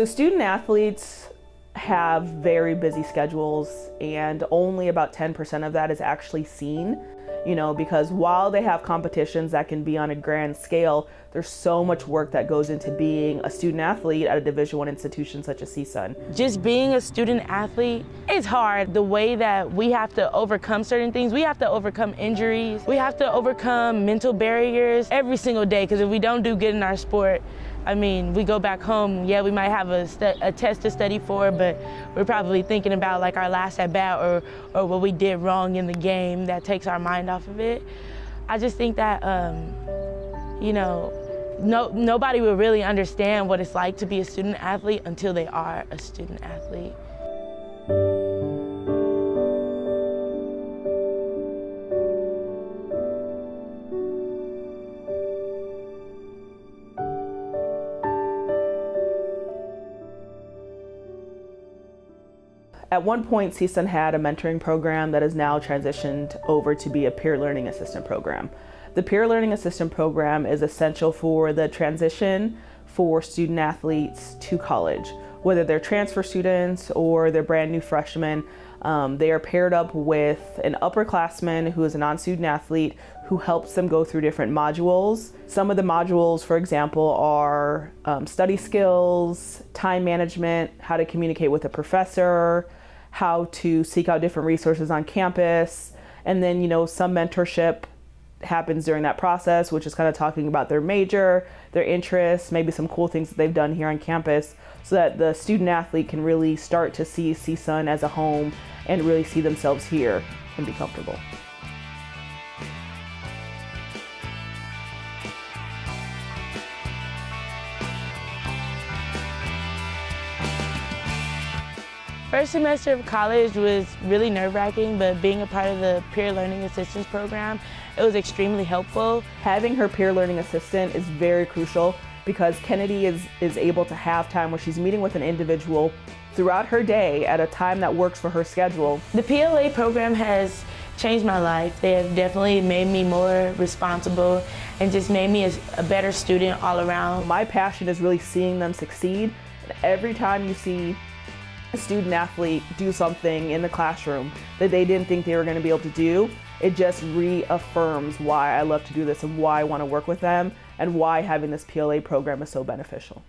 So student athletes have very busy schedules and only about 10% of that is actually seen you know, because while they have competitions that can be on a grand scale, there's so much work that goes into being a student athlete at a Division One institution such as CSUN. Just being a student athlete is hard. The way that we have to overcome certain things, we have to overcome injuries, we have to overcome mental barriers every single day, because if we don't do good in our sport, I mean, we go back home, yeah, we might have a, a, test to study for, but we're probably thinking about like our last at bat or, or what we did wrong in the game that takes our mind off of it. I just think that, um, you know, no, nobody will really understand what it's like to be a student athlete until they are a student athlete. At one point, CSUN had a mentoring program that has now transitioned over to be a peer learning assistant program. The peer learning assistant program is essential for the transition for student athletes to college. Whether they're transfer students or they're brand new freshmen, um, they are paired up with an upperclassman who is a non-student athlete who helps them go through different modules. Some of the modules, for example, are um, study skills, time management, how to communicate with a professor, how to seek out different resources on campus, and then, you know, some mentorship happens during that process, which is kind of talking about their major, their interests, maybe some cool things that they've done here on campus so that the student athlete can really start to see CSUN as a home and really see themselves here and be comfortable. First semester of college was really nerve-wracking, but being a part of the peer learning assistance program, it was extremely helpful. Having her peer learning assistant is very crucial because Kennedy is, is able to have time where she's meeting with an individual throughout her day at a time that works for her schedule. The PLA program has changed my life. They have definitely made me more responsible and just made me a, a better student all around. My passion is really seeing them succeed. Every time you see a student athlete do something in the classroom that they didn't think they were going to be able to do, it just reaffirms why I love to do this and why I want to work with them and why having this PLA program is so beneficial.